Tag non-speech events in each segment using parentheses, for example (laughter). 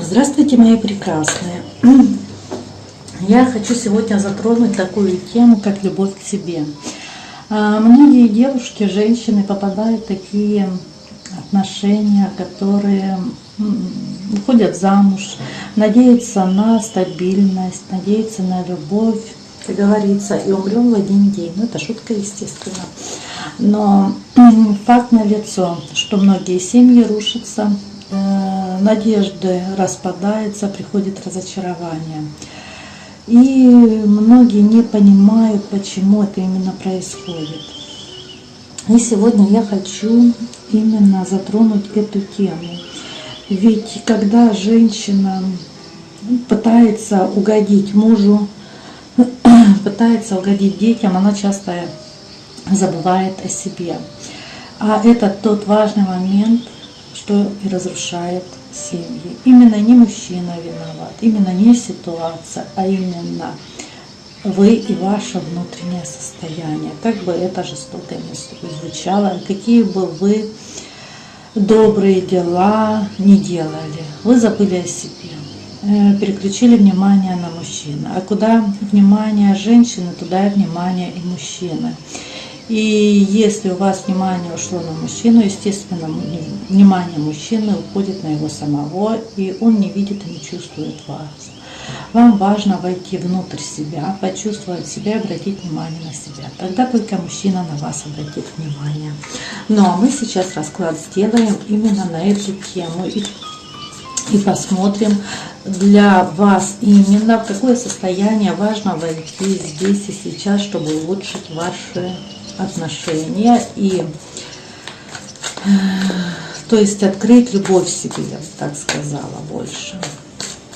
Здравствуйте, мои прекрасные! (clears throat) Я хочу сегодня затронуть такую тему, как любовь к себе. А, многие девушки, женщины попадают в такие отношения, которые уходят замуж, надеются на стабильность, надеются на любовь, как говорится, и умрем в один день. Ну, это шутка, естественно. Но факт налицо, что многие семьи рушатся, э, надежды распадаются, приходит разочарование. И многие не понимают, почему это именно происходит. И сегодня я хочу именно затронуть эту тему. Ведь когда женщина пытается угодить мужу, (clears throat) пытается угодить детям, она часто забывает о себе. А это тот важный момент, что и разрушает семьи. Именно не мужчина виноват, именно не ситуация, а именно вы и ваше внутреннее состояние. Как бы это жестоко не звучало, какие бы вы добрые дела не делали, вы забыли о себе, э, переключили внимание на мужчину. А куда внимание женщины, туда и внимание и мужчины. И если у вас внимание ушло на мужчину, естественно, внимание мужчины уходит на его самого, и он не видит и не чувствует вас. Вам важно войти внутрь себя, почувствовать себя и обратить внимание на себя. Тогда только мужчина на вас обратит внимание. Ну а мы сейчас расклад сделаем именно на эту тему. И, и посмотрим для вас именно в какое состояние важно войти здесь и сейчас, чтобы улучшить ваши отношения и э, то есть открыть любовь себе, я бы так сказала, больше.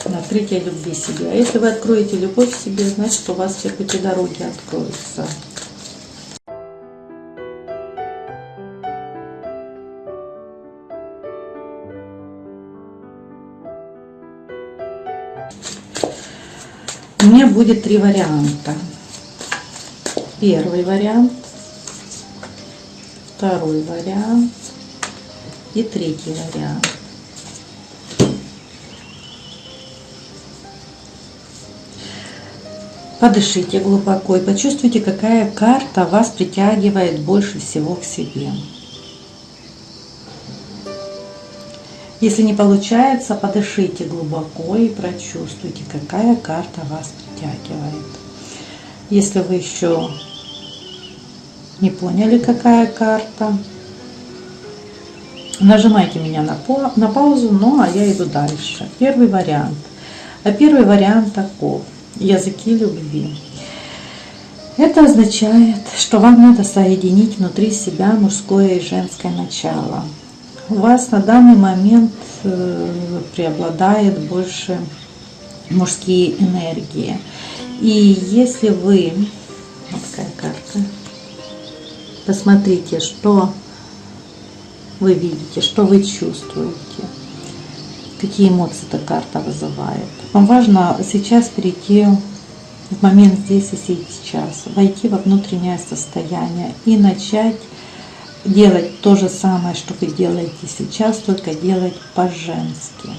Открытие любви себе. А если вы откроете любовь себе, значит у вас все пути дороги откроются. У меня будет три варианта. Первый вариант – второй вариант и третий вариант. Подышите глубоко и почувствуйте, какая карта вас притягивает больше всего к себе. Если не получается, подышите глубоко и прочувствуйте, какая карта вас притягивает. Если вы еще не поняли, какая карта? Нажимайте меня на, по, на паузу, ну а я иду дальше. Первый вариант. А первый вариант таков. Языки любви. Это означает, что вам надо соединить внутри себя мужское и женское начало. У вас на данный момент э, преобладает больше мужские энергии. И если вы... Вот такая карта Посмотрите, что вы видите, что вы чувствуете, какие эмоции эта карта вызывает. Вам важно сейчас перейти в момент здесь и сейчас, войти во внутреннее состояние и начать делать то же самое, что вы делаете сейчас, только делать по-женски.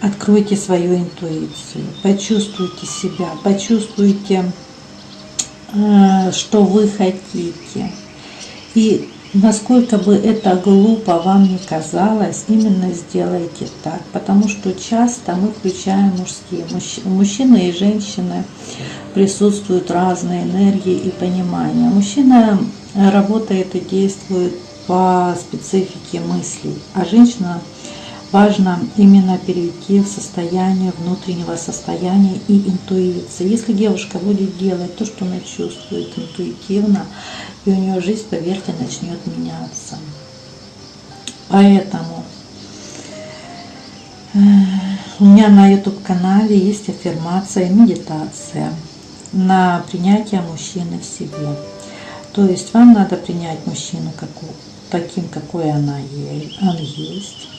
Откройте свою интуицию, почувствуйте себя, почувствуйте что вы хотите. И насколько бы это глупо вам не казалось, именно сделайте так. Потому что часто мы включаем мужские. Мужчины и женщины присутствуют разные энергии и понимания. Мужчина работает и действует по специфике мыслей, а женщина важно именно перейти в состояние внутреннего состояния и интуиции. Если девушка будет делать то, что она чувствует интуитивно, и у нее жизнь, поверьте, начнет меняться. Поэтому э, у меня на YouTube канале есть аффирмация и медитация на принятие мужчины в себе. То есть вам надо принять мужчину таким, какой она он есть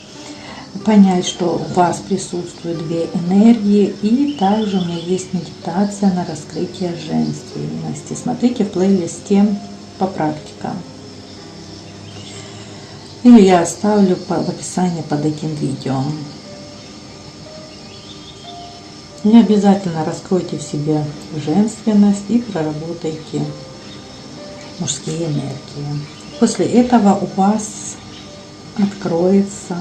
понять, что у вас присутствуют две энергии, и также у меня есть медитация на раскрытие женственности. Смотрите в плейлисте по практикам. Или я оставлю в описании под этим видео. И обязательно раскройте в себе женственность и проработайте мужские энергии. После этого у вас откроется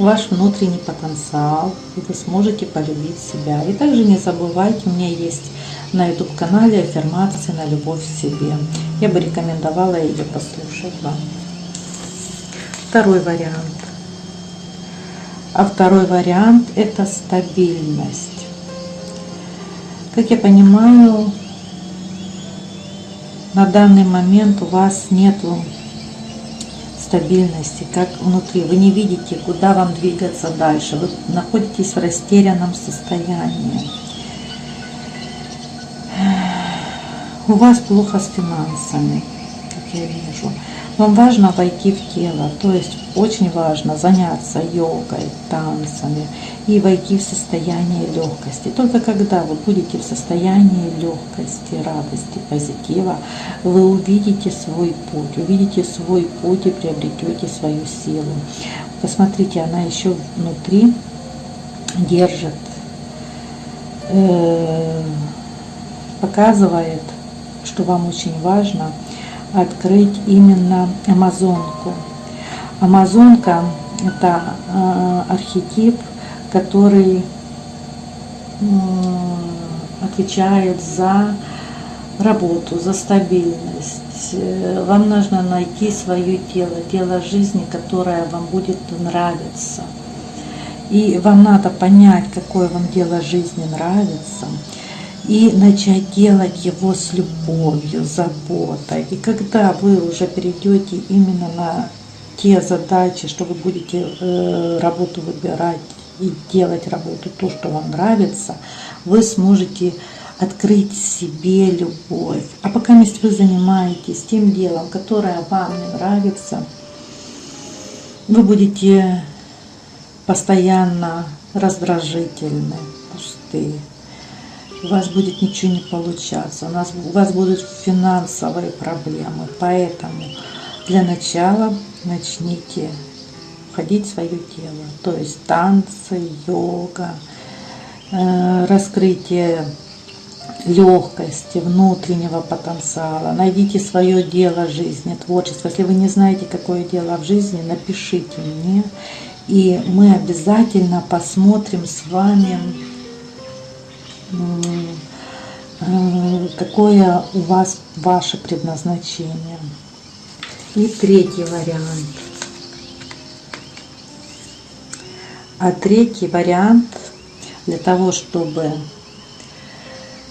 ваш внутренний потенциал, и вы сможете полюбить себя. И также не забывайте, у меня есть на YouTube канале аффирмации на любовь к себе. Я бы рекомендовала ее послушать вам. Второй вариант. А второй вариант это стабильность. Как я понимаю, на данный момент у вас нету стабильности, как внутри. Вы не видите, куда вам двигаться дальше. Вы находитесь в растерянном состоянии. У вас плохо с финансами, как я вижу. Вам важно войти в тело, то есть очень важно заняться йогой, танцами и войти в состояние легкости. Только когда вы будете в состоянии легкости, радости, позитива, вы увидите свой путь, увидите свой путь и приобретете свою силу. Посмотрите, она еще внутри держит, э, показывает, что вам очень важно – открыть именно Амазонку. Амазонка – это э, архетип, который э, отвечает за работу, за стабильность. Вам нужно найти свое тело, тело жизни, которое вам будет нравиться. И вам надо понять, какое вам дело жизни нравится – и начать делать его с любовью, заботой. И когда вы уже перейдете именно на те задачи, что вы будете э, работу выбирать и делать работу то, что вам нравится, вы сможете открыть себе любовь. А пока вы занимаетесь тем делом, которое вам не нравится, вы будете постоянно раздражительны, пустые у вас будет ничего не получаться, у, нас, у вас будут финансовые проблемы. Поэтому для начала начните входить в свое тело. То есть танцы, йога, э, раскрытие легкости, внутреннего потенциала. Найдите свое дело жизни, творчество. Если вы не знаете, какое дело в жизни, напишите мне. И мы обязательно посмотрим с вами какое у вас ваше предназначение. И третий вариант. А третий вариант для того, чтобы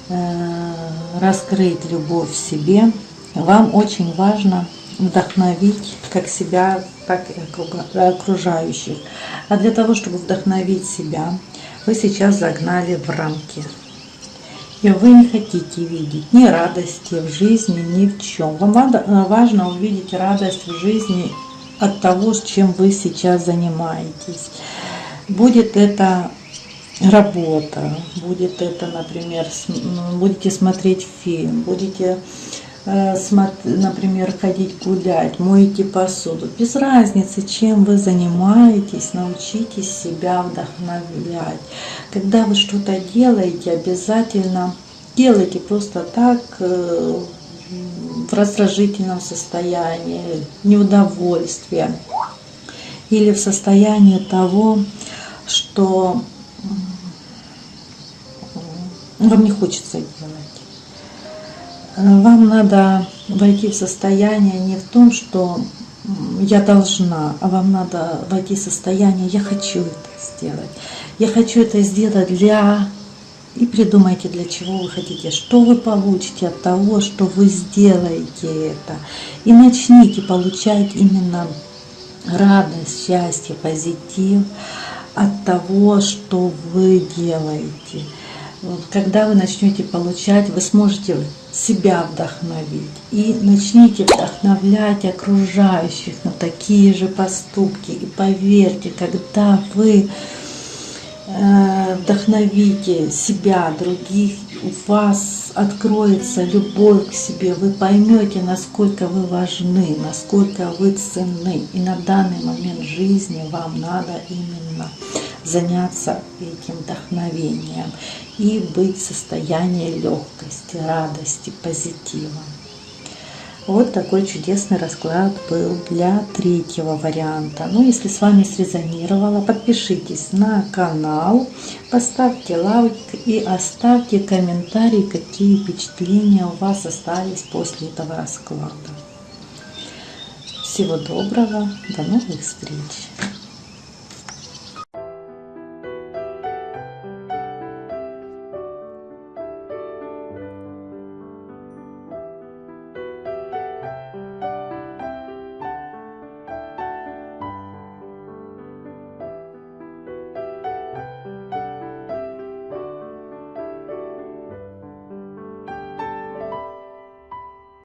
э, раскрыть любовь в себе, вам очень важно вдохновить как себя, так и окружающих. А для того, чтобы вдохновить себя, вы сейчас загнали в рамки и вы не хотите видеть ни радости в жизни, ни в чем. Вам э, важно увидеть радость в жизни от того, с чем вы сейчас занимаетесь. Будет это работа, будет это, например, будете смотреть фильм, будете например, ходить гулять, моете посуду. Без разницы, чем вы занимаетесь, научитесь себя вдохновлять. Когда вы что-то делаете, обязательно делайте просто так, э, в раздражительном состоянии, неудовольствия или в состоянии того, что вам не хочется делать. Вам надо войти в состояние не в том, что я должна, а вам надо войти в состояние «я хочу это сделать». Я хочу это сделать для... И придумайте, для чего вы хотите, что вы получите от того, что вы сделаете это. И начните получать именно радость, счастье, позитив от того, что вы делаете. Вот, когда вы начнете получать, вы сможете себя вдохновить и начните вдохновлять окружающих на такие же поступки. И поверьте, когда вы э, вдохновите себя, других, у вас откроется любовь к себе, вы поймете, насколько вы важны, насколько вы ценны. И на данный момент жизни вам надо именно заняться этим вдохновением и быть в состоянии легкости, радости, позитива. Вот такой чудесный расклад был для третьего варианта. Ну, если с вами срезонировало, подпишитесь на канал, поставьте лайк и оставьте комментарий, какие впечатления у вас остались после этого расклада. Всего доброго, до новых встреч!